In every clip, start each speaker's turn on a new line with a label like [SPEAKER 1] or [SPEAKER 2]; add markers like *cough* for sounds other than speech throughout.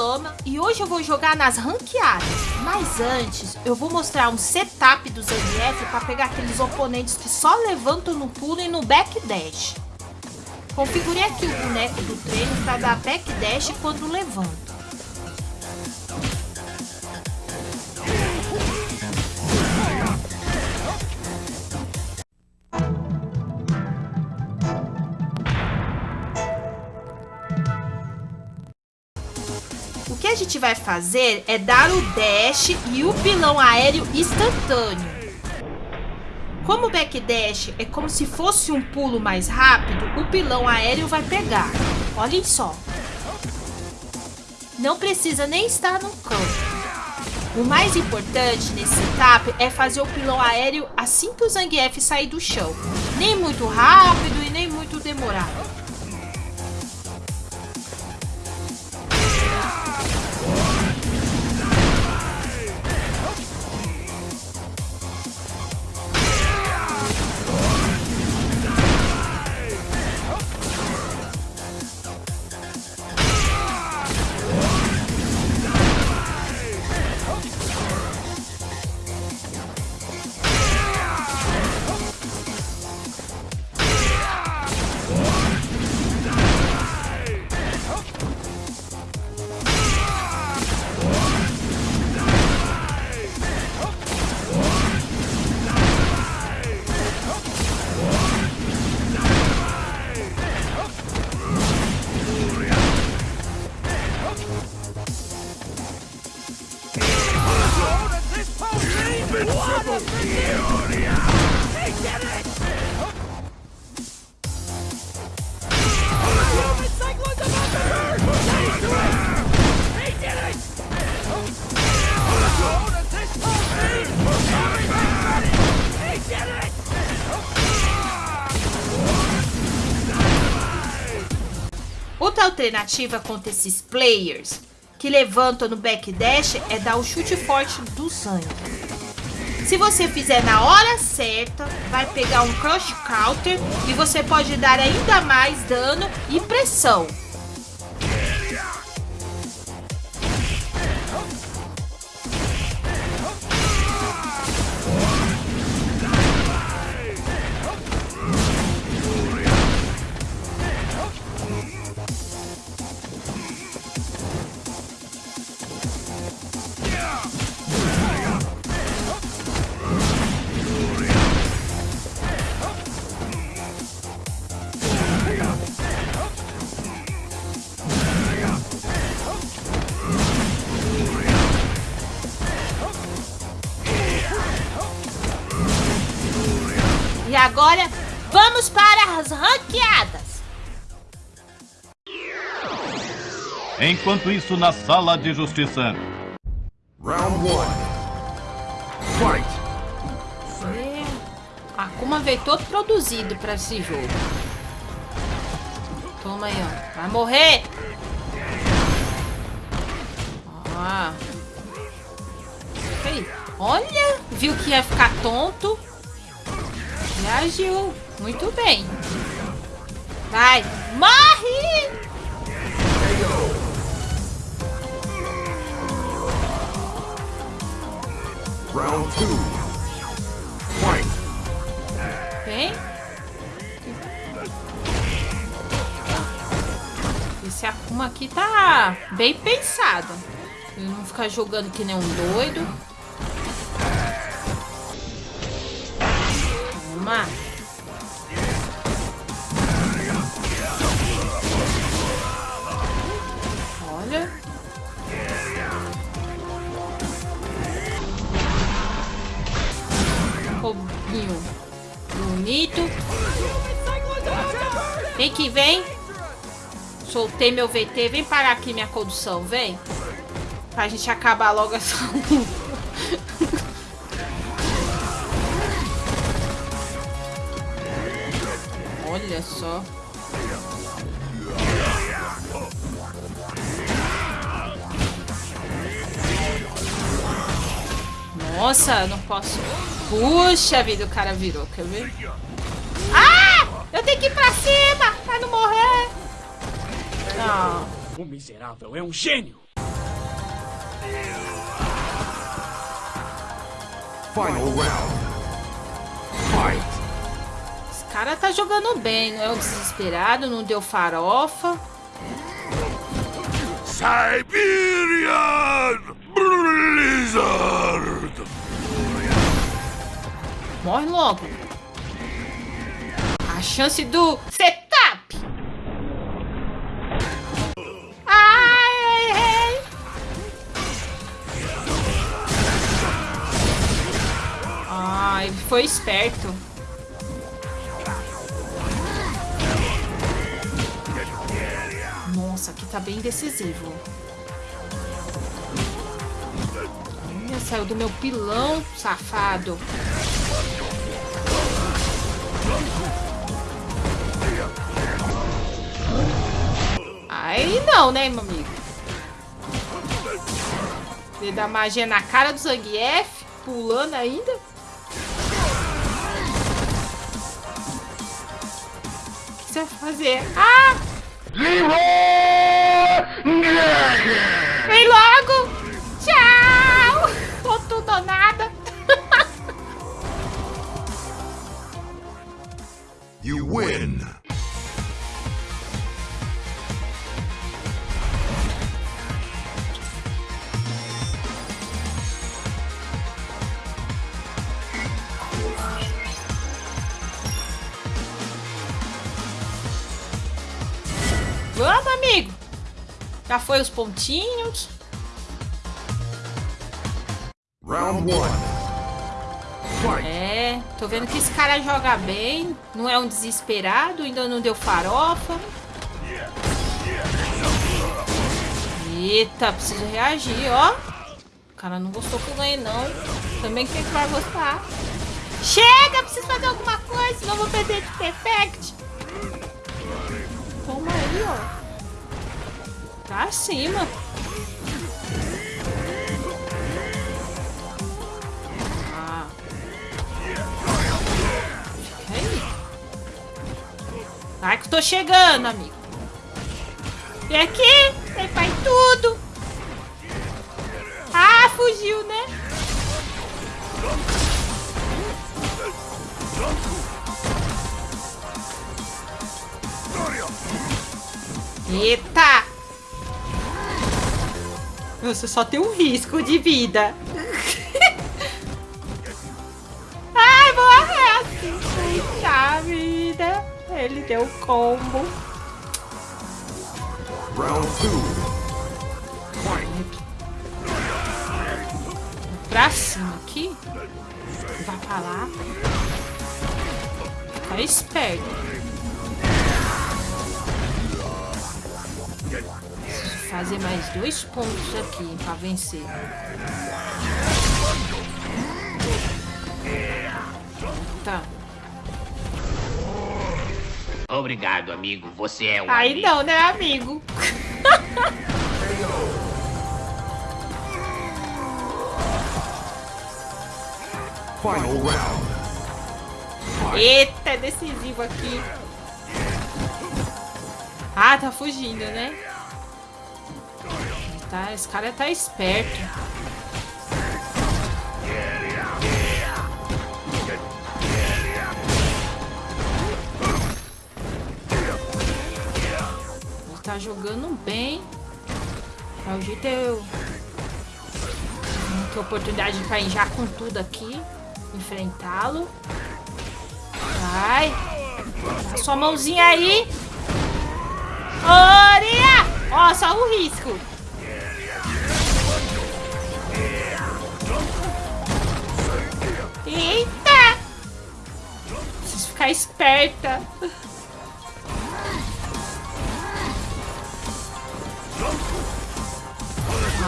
[SPEAKER 1] Paloma e hoje eu vou jogar nas ranqueadas. Mas antes, eu vou mostrar um setup do Zangief para pegar aqueles oponentes que só levantam no pulo e no backdash. Configurei aqui o boneco do treino para dar backdash quando levanta. Gente vai fazer é dar o dash e o pilão aéreo instantâneo. Como o backdash é como se fosse um pulo mais rápido, o pilão aéreo vai pegar. Olhem só. Não precisa nem estar no campo. O mais importante nesse setup é fazer o pilão aéreo assim que o Zangief sair do chão. Nem muito rápido e nem muito demorado. Outra alternativa contra esses players que levantam no backdash é dar o chute forte do sangue. Se você fizer na hora certa, vai pegar um crush counter e você pode dar ainda mais dano e pressão. E agora, vamos para as ranqueadas.
[SPEAKER 2] Enquanto isso, na sala de justiça.
[SPEAKER 3] Round 1. Fight!
[SPEAKER 1] É, Akuma veio todo produzido para esse jogo. Toma aí, ó. Vai morrer! Ah. Olha, viu que ia ficar tonto. Reagiu. Muito bem. Vai. Morre!
[SPEAKER 3] Round 2. Fight!
[SPEAKER 1] Vem. Esse Akuma aqui tá bem pensado. Ele não ficar jogando que nem um doido. Toma. Olha. Robinho. Bonito. Vem que vem. Soltei meu VT. Vem parar aqui minha condução, vem. Pra gente acabar logo essa *laughs* luta. Olha só. Nossa, não posso. Puxa vida, o cara virou, quer ver? Ah! Eu tenho que ir pra cima pra não morrer. Não.
[SPEAKER 4] O miserável é um gênio!
[SPEAKER 3] Final round.
[SPEAKER 1] Cara tá jogando bem, não é um desesperado, não deu farofa.
[SPEAKER 3] Siberian Blizzard.
[SPEAKER 1] Morre logo. A chance do setup. Ai. Ai, foi esperto. Tá bem decisivo. Olha, saiu do meu pilão, safado. Aí não, né, meu amigo? Ele dá magia na cara do Zangief, pulando ainda. O que você vai fazer? Ah! Vem logo! Vamos, amigo! Já foi os pontinhos.
[SPEAKER 3] Round one.
[SPEAKER 1] É, tô vendo que esse cara joga bem. Não é um desesperado, ainda não deu farofa. Eita, preciso reagir, ó. O cara não gostou que eu ganhei, não. Também quem que vai gostar? Chega, preciso fazer alguma coisa, senão vou perder de perfect. Toma aí, ó. Ah. Fica aí. Vai que eu tô chegando, amigo. Vem aqui. Vem faz tudo. Ah, fugiu, né? Eita! Você só tem um risco de vida. *laughs* Ai, morre! Puxa vida! Ele deu combo.
[SPEAKER 3] Round two.
[SPEAKER 1] Pra cima aqui. Vai pra lá. Fica esperto. Fazer mais dois pontos aqui pra vencer. Tá.
[SPEAKER 4] Obrigado, amigo. Você é um
[SPEAKER 1] Aí
[SPEAKER 4] amigo.
[SPEAKER 1] não, né, amigo?
[SPEAKER 3] Final round.
[SPEAKER 1] Eita, é decisivo aqui. Ah, tá fugindo, né? Tá, esse cara tá esperto. Ele tá jogando bem. É o jeito eu... Tem oportunidade de cair já com tudo aqui. Enfrentá-lo. Vai. Dá sua mãozinha aí. Oria! Ó, só o risco. Eita! Preciso ficar esperta.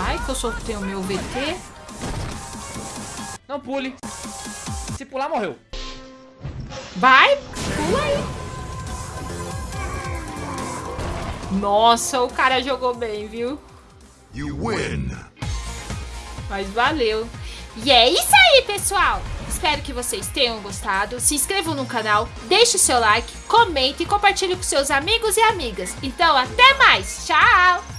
[SPEAKER 1] Ai, que eu soltei o meu VT.
[SPEAKER 5] Não pule. Se pular, morreu.
[SPEAKER 1] Vai, pula aí. Nossa, o cara jogou bem, viu?
[SPEAKER 3] You win.
[SPEAKER 1] Mas valeu. E é isso aí, pessoal. Espero que vocês tenham gostado. Se inscrevam no canal, deixe seu like, comente e compartilhe com seus amigos e amigas. Então, até mais. Tchau!